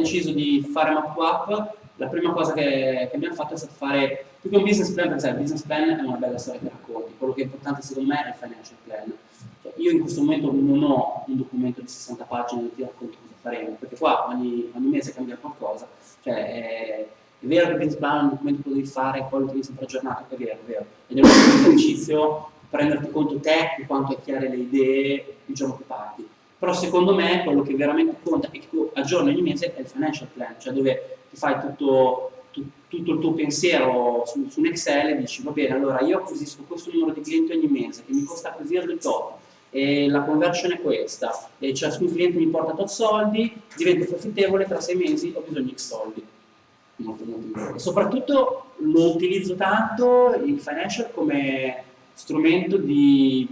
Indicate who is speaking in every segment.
Speaker 1: deciso di fare MapUp, la prima cosa che, che, abbiamo fatto è stato fare, più che un business plan, perché il business plan è una bella storia che racconti, quello che è importante secondo me è il financial plan. Cioè, io in questo momento non ho un documento di 60 pagine dove ti racconto cosa faremo, perché qua ogni, ogni mese cambia qualcosa, cioè è, è vero che il business plan è un documento che devi fare, poi lo devi sempre aggiornato, è vero, è vero, ed è un esercizio prenderti conto te di quanto è chiare le idee il giorno che parti. Però secondo me quello che veramente conta e che tu aggiorni ogni mese è il financial plan, cioè dove ti fai tutto, tu, tutto il tuo pensiero su, su, un Excel e dici va bene, allora io acquisisco questo numero di clienti ogni mese che mi costa così il tot, e la conversion è questa, e ciascun cliente mi porta tot soldi, divento profittevole, tra sei mesi ho bisogno di X soldi. Molto, molto E soprattutto lo utilizzo tanto il financial come strumento di,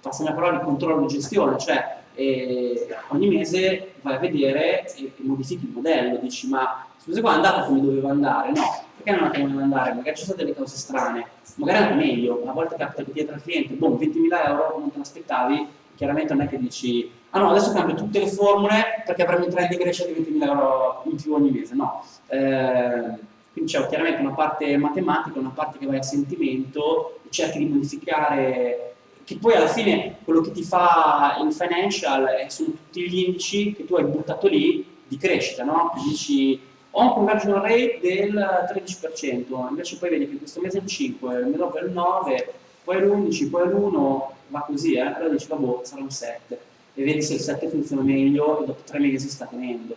Speaker 1: passami la parola, di controllo e gestione, cioè eh, ogni mese vai a vedere e, e, modifichi il modello, dici ma scusa qua è andata come doveva andare, no, perché non è come doveva andare, magari ci sono delle cose strane, magari andato meglio, a volte capita che dietro al cliente, boh, 20.000 euro non te l'aspettavi, chiaramente non è che dici ah no, adesso cambio tutte le formule perché avremo un trend di crescita di 20.000 euro in più ogni mese, no. Eh, quindi c'è chiaramente una parte matematica, una parte che vai a sentimento, cerchi di modificare, che poi alla fine quello che ti fa il financial sono tutti gli indici che tu hai buttato lì di crescita, no? Dici ho un conversion rate del 13%, invece poi vedi che questo mese è il 5, il mese dopo è il 9, poi l'11, poi l'1, va così, eh? allora dici vabbè sarà un 7 e vedi se il 7 funziona meglio e dopo tre mesi sta tenendo.